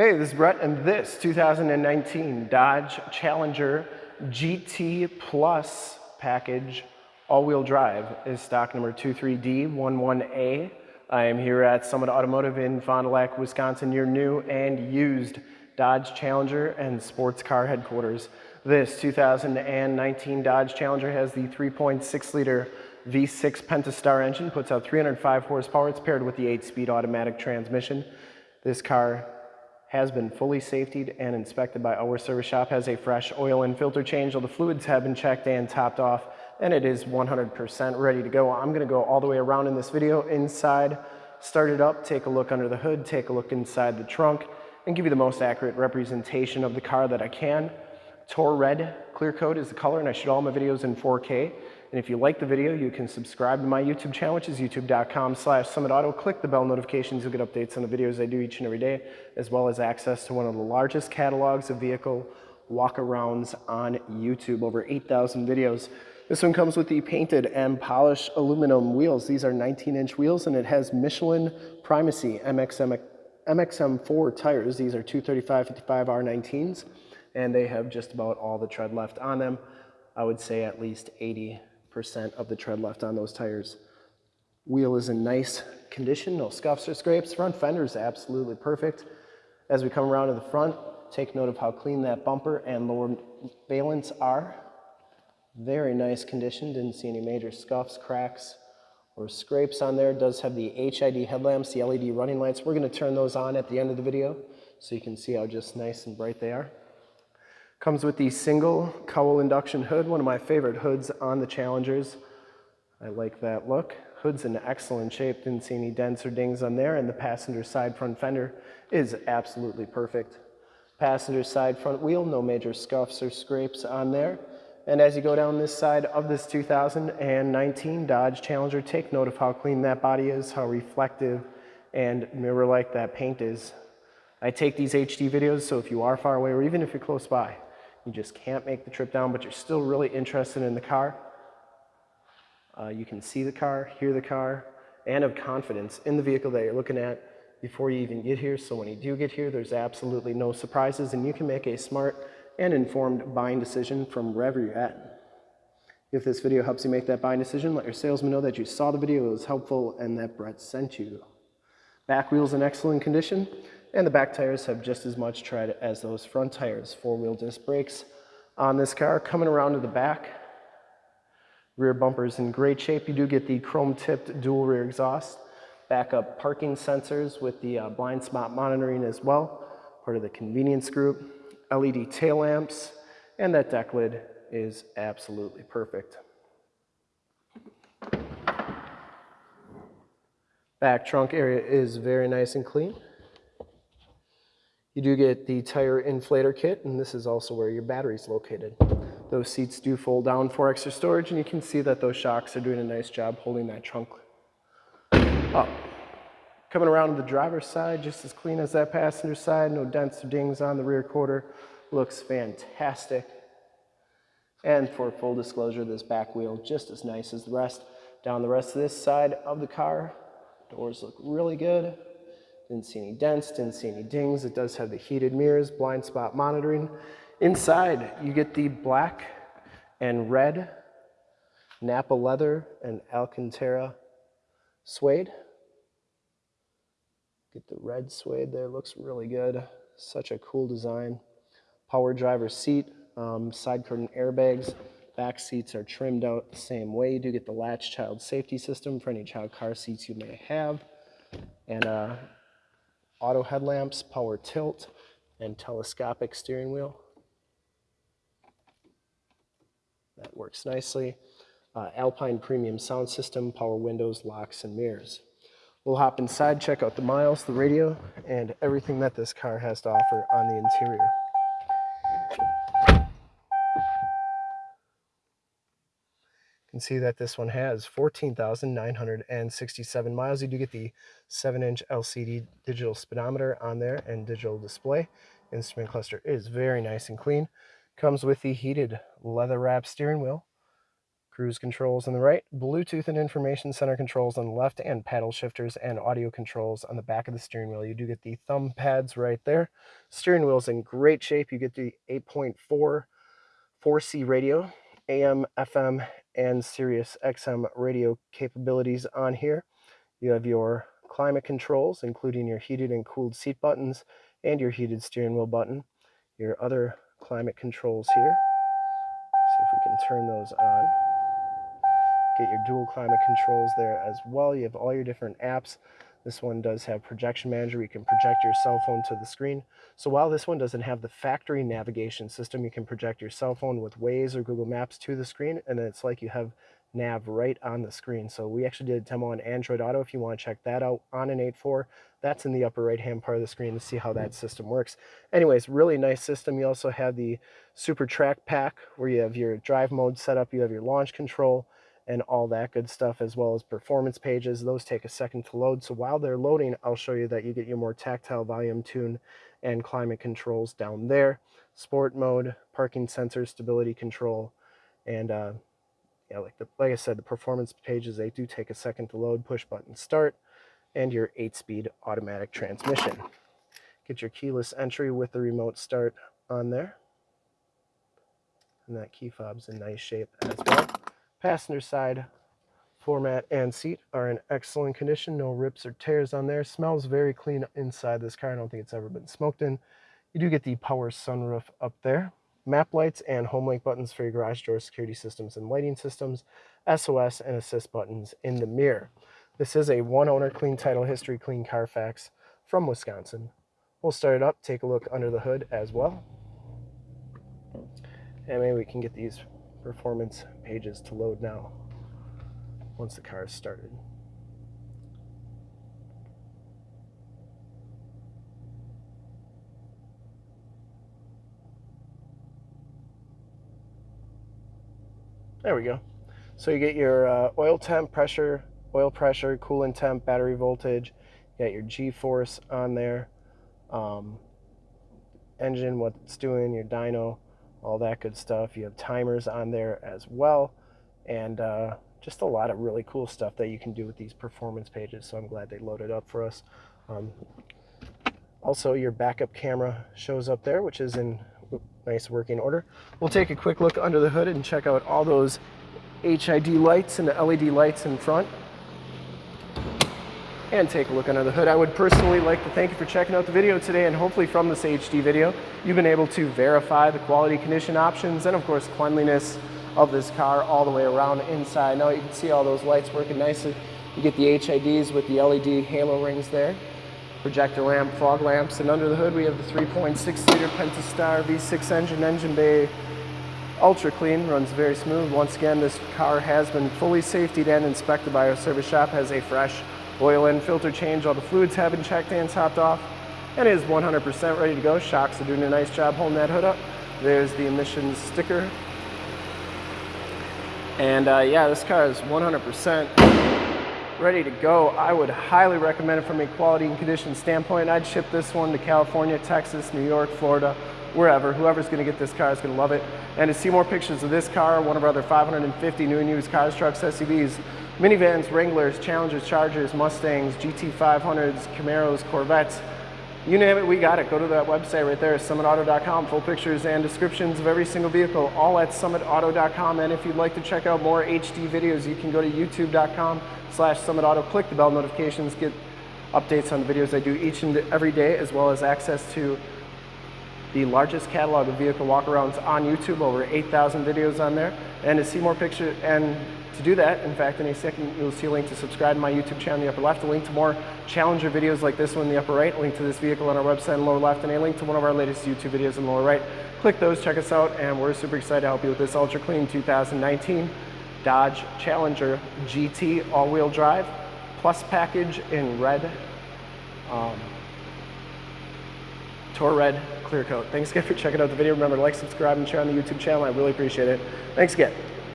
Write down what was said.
Hey, this is Brett, and this 2019 Dodge Challenger GT Plus package all-wheel drive is stock number 23D11A. I am here at Summit Automotive in Fond du Lac, Wisconsin, your new and used Dodge Challenger and sports car headquarters. This 2019 Dodge Challenger has the 3.6 liter V6 Pentastar engine, puts out 305 horsepower. It's paired with the 8-speed automatic transmission. This car has been fully safetied and inspected by our service shop, has a fresh oil and filter change. All the fluids have been checked and topped off, and it is 100% ready to go. I'm gonna go all the way around in this video, inside, start it up, take a look under the hood, take a look inside the trunk, and give you the most accurate representation of the car that I can. Tor Red clear coat is the color, and I shoot all my videos in 4K. And if you like the video, you can subscribe to my YouTube channel, which is youtube.com slash summitauto. Click the bell notifications. You'll get updates on the videos I do each and every day, as well as access to one of the largest catalogs of vehicle walk-arounds on YouTube, over 8,000 videos. This one comes with the painted and polished aluminum wheels. These are 19-inch wheels, and it has Michelin Primacy MXM, MXM4 tires. These are 235-55 R19s, and they have just about all the tread left on them. I would say at least 80 percent of the tread left on those tires. Wheel is in nice condition, no scuffs or scrapes. Front fender is absolutely perfect. As we come around to the front, take note of how clean that bumper and lower valence are. Very nice condition, didn't see any major scuffs, cracks, or scrapes on there. It does have the HID headlamps, the LED running lights. We're gonna turn those on at the end of the video so you can see how just nice and bright they are. Comes with the single cowl induction hood, one of my favorite hoods on the Challengers. I like that look. Hood's in excellent shape, didn't see any dents or dings on there, and the passenger side front fender is absolutely perfect. Passenger side front wheel, no major scuffs or scrapes on there. And as you go down this side of this 2019 Dodge Challenger, take note of how clean that body is, how reflective and mirror-like that paint is. I take these HD videos, so if you are far away or even if you're close by, you just can't make the trip down, but you're still really interested in the car. Uh, you can see the car, hear the car, and have confidence in the vehicle that you're looking at before you even get here. So when you do get here, there's absolutely no surprises, and you can make a smart and informed buying decision from wherever you're at. If this video helps you make that buying decision, let your salesman know that you saw the video, it was helpful, and that Brett sent you. Back wheel's in excellent condition and the back tires have just as much tread as those front tires. Four-wheel disc brakes on this car. Coming around to the back, rear bumper's in great shape. You do get the chrome-tipped dual rear exhaust, backup parking sensors with the uh, blind spot monitoring as well, part of the convenience group, LED tail lamps, and that deck lid is absolutely perfect. Back trunk area is very nice and clean. You do get the tire inflator kit, and this is also where your battery is located. Those seats do fold down for extra storage, and you can see that those shocks are doing a nice job holding that trunk up. Coming around to the driver's side, just as clean as that passenger side, no dents or dings on the rear quarter. Looks fantastic. And for full disclosure, this back wheel just as nice as the rest. Down the rest of this side of the car, doors look really good. Didn't see any dents, didn't see any dings. It does have the heated mirrors, blind spot monitoring. Inside, you get the black and red Nappa leather and Alcantara suede. Get the red suede there, looks really good. Such a cool design. Power driver seat, um, side curtain airbags. Back seats are trimmed out the same way. You do get the latch child safety system for any child car seats you may have. And uh, auto headlamps, power tilt, and telescopic steering wheel. That works nicely. Uh, Alpine premium sound system, power windows, locks, and mirrors. We'll hop inside, check out the miles, the radio, and everything that this car has to offer on the interior. Can see that this one has 14,967 miles. You do get the 7-inch LCD digital speedometer on there and digital display. Instrument cluster is very nice and clean. Comes with the heated leather wrap steering wheel, cruise controls on the right, Bluetooth and information center controls on the left, and paddle shifters and audio controls on the back of the steering wheel. You do get the thumb pads right there. Steering wheel's in great shape. You get the 8.4 4C radio, AM, FM, and Sirius XM radio capabilities on here. You have your climate controls, including your heated and cooled seat buttons and your heated steering wheel button. Your other climate controls here. See if we can turn those on. Get your dual climate controls there as well. You have all your different apps. This one does have projection manager. You can project your cell phone to the screen. So while this one doesn't have the factory navigation system, you can project your cell phone with Waze or Google Maps to the screen, and it's like you have nav right on the screen. So we actually did a demo on Android Auto if you want to check that out on an 8.4. That's in the upper right hand part of the screen to see how that system works. Anyways, really nice system. You also have the Super Track Pack where you have your drive mode set up, you have your launch control and all that good stuff as well as performance pages. Those take a second to load. So while they're loading, I'll show you that you get your more tactile volume tune and climate controls down there. Sport mode, parking sensor, stability control, and uh, yeah, like the like I said, the performance pages they do take a second to load. Push button start, and your eight-speed automatic transmission. Get your keyless entry with the remote start on there, and that key fob's in nice shape as well. Passenger side floor mat and seat are in excellent condition. No rips or tears on there. Smells very clean inside this car. I don't think it's ever been smoked in. You do get the power sunroof up there map lights and home link buttons for your garage door security systems and lighting systems, SOS and assist buttons in the mirror. This is a one owner clean title history clean Carfax from Wisconsin. We'll start it up, take a look under the hood as well. And maybe we can get these performance pages to load now once the car is started. There we go. So you get your uh, oil temp, pressure, oil pressure, coolant temp, battery voltage. You got your G-force on there, um, engine, what it's doing, your dyno, all that good stuff. You have timers on there as well, and uh, just a lot of really cool stuff that you can do with these performance pages. So I'm glad they loaded up for us. Um, also, your backup camera shows up there, which is in nice working order. We'll take a quick look under the hood and check out all those HID lights and the LED lights in front and take a look under the hood. I would personally like to thank you for checking out the video today and hopefully from this HD video you've been able to verify the quality condition options and of course cleanliness of this car all the way around inside. Now you can see all those lights working nicely. You get the HIDs with the LED halo rings there projector lamp, fog lamps, and under the hood we have the 3.6 liter Pentastar V6 engine, engine bay, ultra clean, runs very smooth. Once again, this car has been fully safetied and inspected by our service shop, has a fresh oil and filter change, all the fluids have been checked and topped off, and is 100% ready to go. Shocks are doing a nice job holding that hood up. There's the emissions sticker. And uh, yeah, this car is 100% ready to go. I would highly recommend it from a quality and condition standpoint. I'd ship this one to California, Texas, New York, Florida, wherever. Whoever's gonna get this car is gonna love it. And to see more pictures of this car, one of our other 550 new and used cars, trucks, SUVs, minivans, Wranglers, Challengers, Chargers, Mustangs, GT500s, Camaros, Corvettes, you name it, we got it. Go to that website right there, summitauto.com. Full pictures and descriptions of every single vehicle, all at summitauto.com. And if you'd like to check out more HD videos, you can go to youtube.com slash summitauto. Click the bell notifications, get updates on the videos I do each and every day, as well as access to the largest catalog of vehicle walkarounds on YouTube, over 8,000 videos on there. And to see more pictures and to do that, in fact, in a second, you'll see a link to subscribe to my YouTube channel in the upper left, a link to more Challenger videos like this one in the upper right, a link to this vehicle on our website in the lower left, and a link to one of our latest YouTube videos in the lower right. Click those, check us out, and we're super excited to help you with this ultra clean 2019 Dodge Challenger GT all-wheel drive plus package in red, um, Tour Red Clear Coat. Thanks again for checking out the video. Remember to like, subscribe, and share on the YouTube channel. I really appreciate it. Thanks again.